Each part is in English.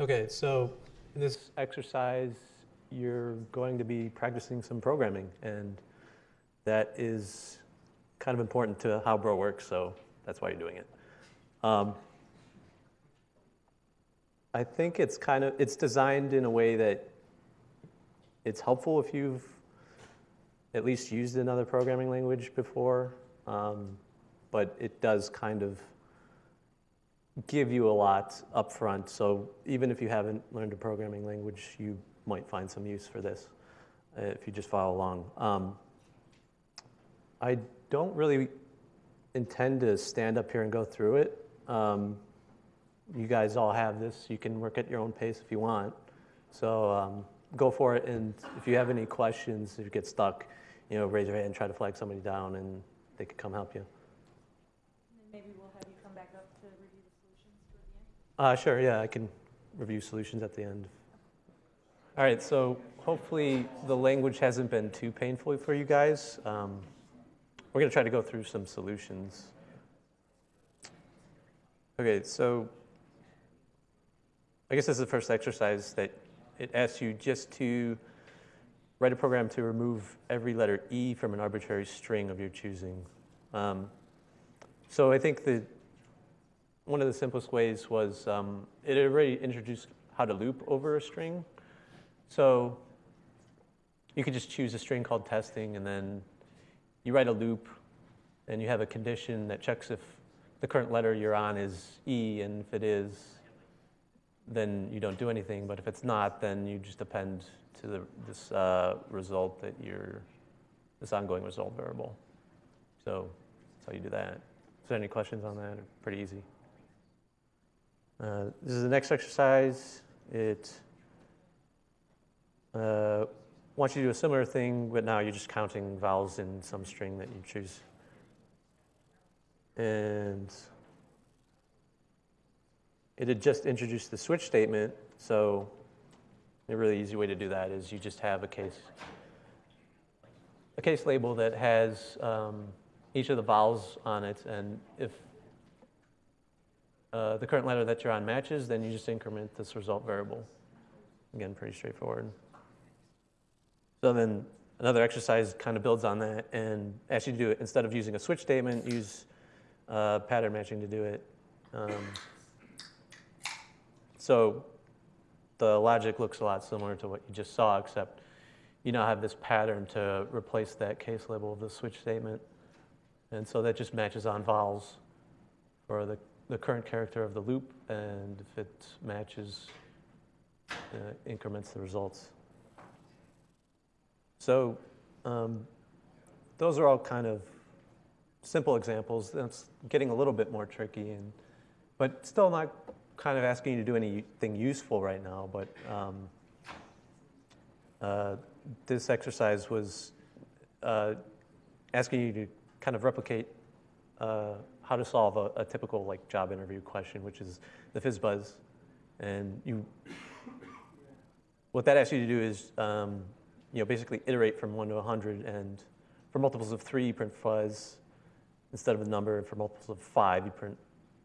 Okay, so in this exercise, you're going to be practicing some programming, and that is kind of important to how Bro works, so that's why you're doing it. Um, I think it's kind of it's designed in a way that it's helpful if you've at least used another programming language before, um, but it does kind of give you a lot up front. So even if you haven't learned a programming language, you might find some use for this uh, if you just follow along. Um, I don't really intend to stand up here and go through it. Um, you guys all have this. You can work at your own pace if you want. So um, go for it. And if you have any questions, if you get stuck, you know, raise your hand and try to flag somebody down, and they could come help you. And then maybe we'll have you come back up to review the solutions toward the end. Uh, sure, yeah, I can review solutions at the end. All right, so hopefully the language hasn't been too painful for you guys. Um, we're going to try to go through some solutions. Okay, so I guess this is the first exercise that it asks you just to write a program to remove every letter E from an arbitrary string of your choosing. Um, so I think that one of the simplest ways was um, it already introduced how to loop over a string. So you could just choose a string called testing and then you write a loop and you have a condition that checks if the current letter you're on is E and if it is, then you don't do anything. But if it's not, then you just append to the, this uh, result that you're, this ongoing result variable. So that's how you do that. Is there any questions on that? Pretty easy. Uh, this is the next exercise. It uh, wants you to do a similar thing, but now you're just counting vowels in some string that you choose. And it had just introduced the switch statement, so a really easy way to do that is you just have a case, a case label that has um, each of the vowels on it, and if uh, the current letter that you're on matches, then you just increment this result variable. Again, pretty straightforward. So then another exercise kind of builds on that and asks you to do it instead of using a switch statement, use uh, pattern matching to do it. Um, so the logic looks a lot similar to what you just saw, except you now have this pattern to replace that case label of the switch statement. And so that just matches on vowels for the, the current character of the loop, and if it matches, uh, increments the results. So um, those are all kind of simple examples. That's getting a little bit more tricky, and but still not kind of asking you to do anything useful right now. But um, uh, this exercise was uh, asking you to kind of replicate uh, how to solve a, a, typical like job interview question, which is the FizzBuzz, and you. What that asks you to do is um, you know, basically iterate from one to 100, and for multiples of three, you print fuzz instead of the number, and for multiples of five, you print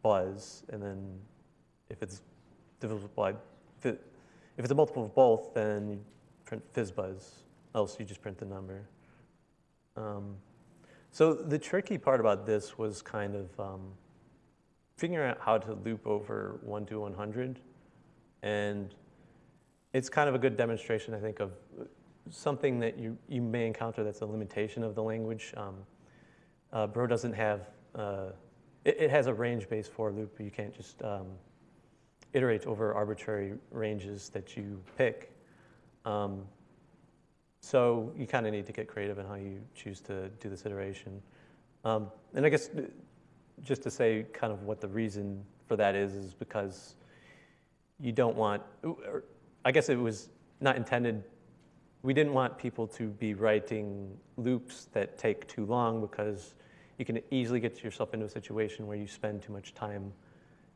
buzz, and then if it's divisible by, if, it, if it's a multiple of both, then you print FizzBuzz, else you just print the number. Um, so the tricky part about this was kind of um, figuring out how to loop over 1 to 100, and it's kind of a good demonstration, I think, of something that you, you may encounter that's a limitation of the language. Um, uh, Bro doesn't have, uh, it, it, has a range-based for loop, you can't just um, iterate over arbitrary ranges that you pick. Um, so you kind of need to get creative in how you choose to do this iteration. Um, and I guess uh, just to say kind of what the reason for that is, is because you don't want, I guess it was not intended we didn't want people to be writing loops that take too long because you can easily get yourself into a situation where you spend too much time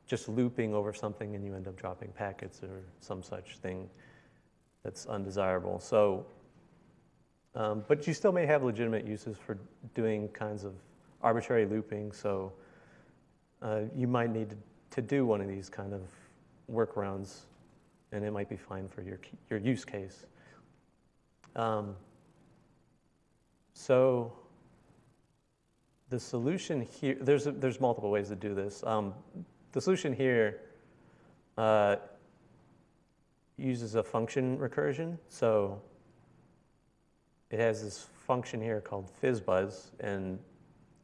just looping over something and you end up dropping packets or some such thing that's undesirable. So, um, but you still may have legitimate uses for doing kinds of arbitrary looping. So uh, you might need to, do one of these kind of workarounds and it might be fine for your, your use case. Um, so the solution here, there's, a- there's multiple ways to do this. Um, the solution here uh, uses a function recursion. So it has this function here called fizzbuzz, and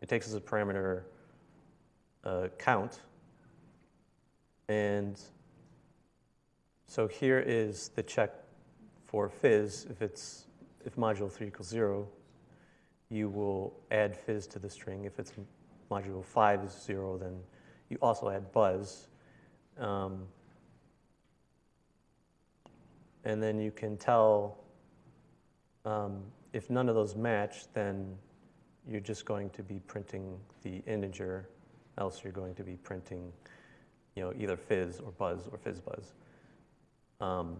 it takes as a parameter uh, count. And so here is the check for fizz. If it's if modulo 3 equals 0, you will add fizz to the string. If it's modulo 5 is 0, then you also add buzz. Um, and then you can tell um, if none of those match, then you're just going to be printing the integer, else you're going to be printing, you know, either fizz or buzz or fizz buzz. Um,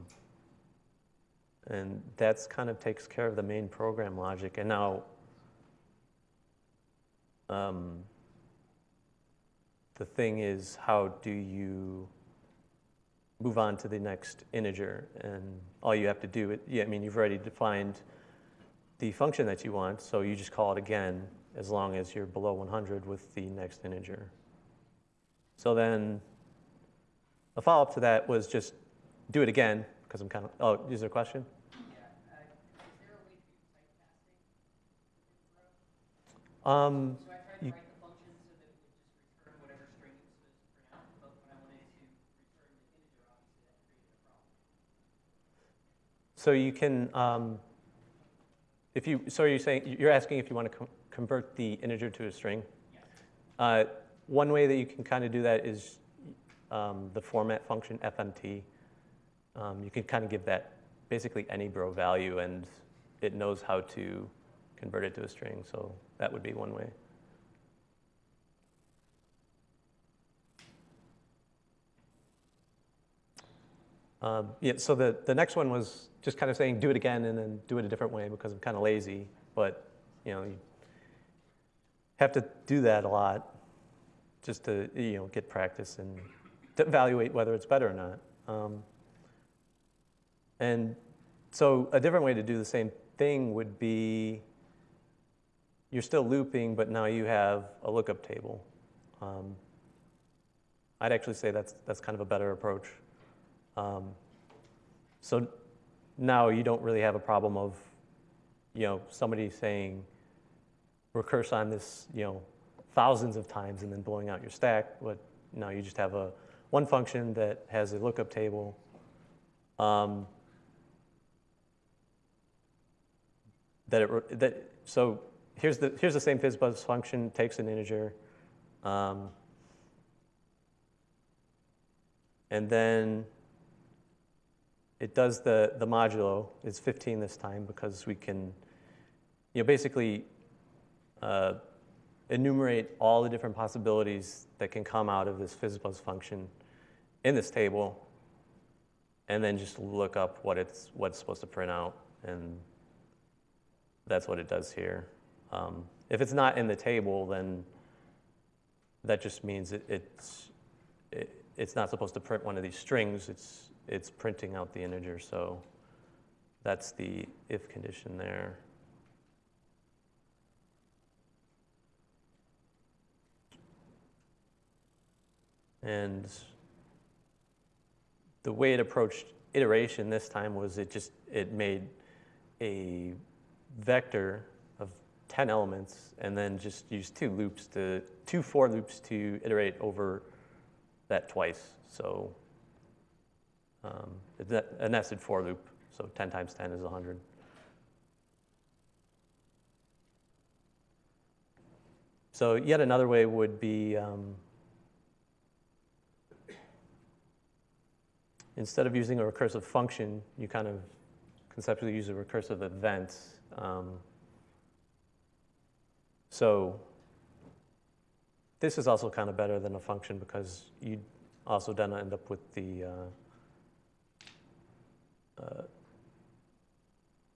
and that's kind of takes care of the main program logic. And now, um, the thing is, how do you move on to the next integer? And all you have to do, it, yeah, I mean, you've already defined the function that you want, so you just call it again as long as you're below 100 with the next integer. So then, a follow-up to that was just do it again, because I'm kind of, oh, is there a question? Um, So I tried to You- write the function so that it would just return whatever string it was supposed to print out, but when I wanted it to return the integer, obviously that created a problem. So you can, um, if you, so you're saying, you're asking if you want to co- convert the integer to a string? Uh, One way that you can kind of do that is um, the format function fmt. Um, You can kind of give that basically any bro value, and it knows how to convert it to a string, so that would be one way. Um, yeah, so the, the next one was just kind of saying do it again and then do it a different way because I'm kind of lazy, but you know, you have to do that a lot just to you know get practice and to evaluate whether it's better or not. Um, and so a different way to do the same thing would be you're still looping, but now you have a lookup table. Um, I'd actually say that's that's kind of a better approach. Um, so now you don't really have a problem of, you know, somebody saying, recurse on this, you know, thousands of times and then blowing out your stack. But now you just have a one function that has a lookup table. Um, that it that so here's the here's the same fizzbuzz function takes an integer. Um, and then it does the, the modulo, it's 15 this time because we can, you know, basically uh, enumerate all the different possibilities that can come out of this fizzbuzz function in this table, and then just look up what it's, what it's supposed to print out, and that's what it does here. Um, if it's not in the table, then that just means it, it's, it, it's not supposed to print one of these strings, it's, it's printing out the integer, so that's the if condition there. And the way it approached iteration this time was it just, it made a vector of 10 elements and then just used two loops to, two for loops to iterate over that twice. So um, a nested for loop, so 10 times 10 is 100. So yet another way would be, um, instead of using a recursive function, you kind of conceptually use a recursive event. Um, so this is also kind of better than a function because you also then end up with the, uh, uh,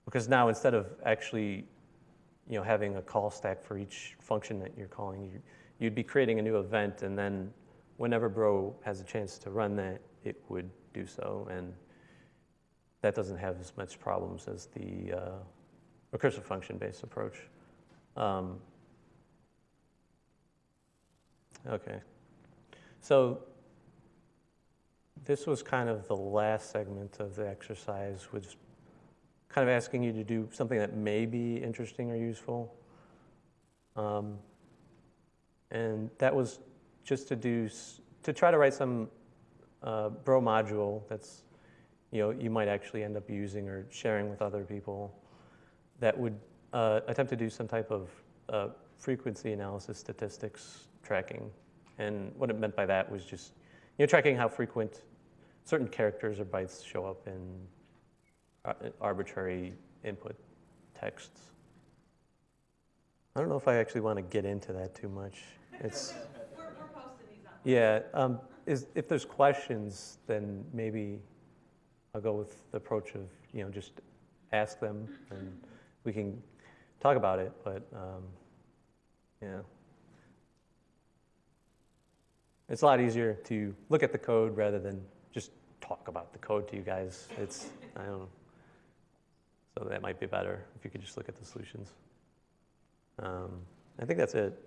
because now instead of actually, you know, having a call stack for each function that you're calling, you, you'd be creating a new event, and then whenever Bro has a chance to run that, it would do so, and that doesn't have as much problems as the uh, recursive function-based approach. Um, okay. So this was kind of the last segment of the exercise, was kind of asking you to do something that may be interesting or useful. Um, and that was just to do, to try to write some uh, Bro module that's, you know, you might actually end up using or sharing with other people that would uh, attempt to do some type of uh, frequency analysis statistics tracking. And what it meant by that was just, you know, tracking how frequent certain characters or bytes show up in arbitrary input texts. I don't know if I actually want to get into that too much. It's, We're, we're posting these on. yeah, um, is, if there's questions, then maybe I'll go with the approach of, you know, just ask them and we can talk about it, but, um, yeah. It's a lot easier to look at the code rather than just talk about the code to you guys. It's, I don't know. So that might be better if you could just look at the solutions. Um, I think that's it.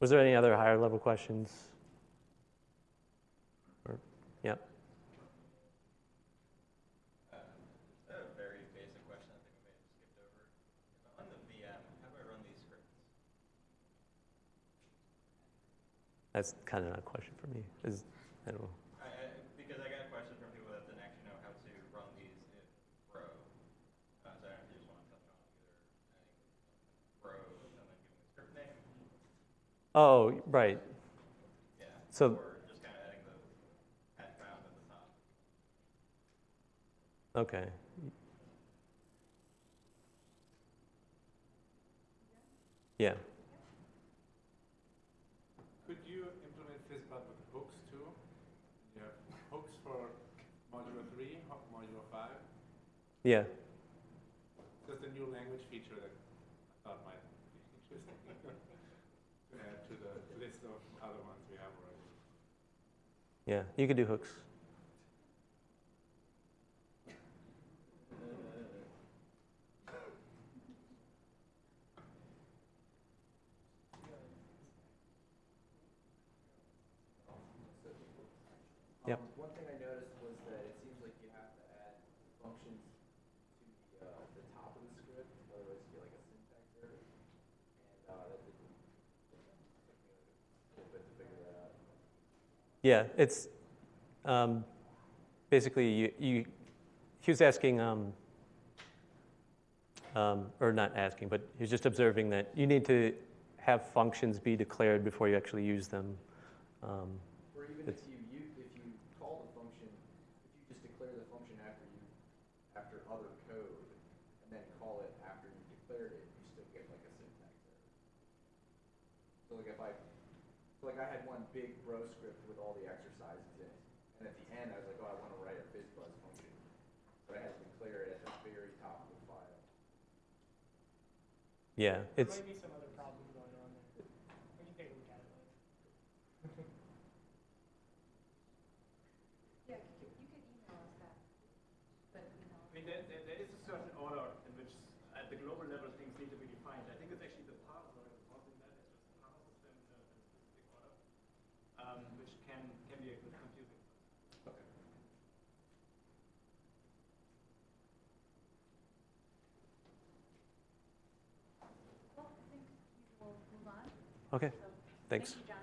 Was there any other higher level questions? Or, yeah, I have a very basic question I think we may have skipped over. If I'm on the VM, how do I run these scripts? That's kind of not a question for me. Is, I don't know. I, I, because I got a question from people that didn't actually know how to run these. Uh, so I don't know if you just want to touch on either adding bro and then giving the script name. Oh, right. Yeah. So- Or just kind of adding the at found at the top. Okay. Yeah. Could you implement FizzBuzz with hooks too? You have hooks for module three, ho- module five. Yeah. Just a new language feature that I thought might be interesting to add to the list of other ones we have already. Yeah. You could do hooks. Yep. Um, One thing I noticed was that it seems like you have to add functions to the, uh, the top of the script, otherwise you get like a syntax error. And, uh, that didn't, took me a little bit to figure that out. Yeah. It's um, basically you, you. He was asking, um, um, or not asking, but he was just observing that you need to have functions be declared before you actually use them. Um, Or even if you, you, if you call the function, if you just declare the function after you, after other code, and then call it after you declared it, you still get like a syntax error. So like if I, like I had one big bro script with all the exercises in it, and at the end I was like, oh, I wanna write a fizzbuzz function. But I had to declare it at the very top of the file. yeah. There It's might be some other problem going on there. We can take a look at it later. Yeah, you could, you could email us that, but, you know. I mean, there, there, there is a certain order in which, at the global level, things need to be defined. I think it's actually the parser that is causing that, it's just parsers them in a, in a specific order, um, which can, can be a bit confusing. Well, I think we will move on. Okay. Thanks. Thank you.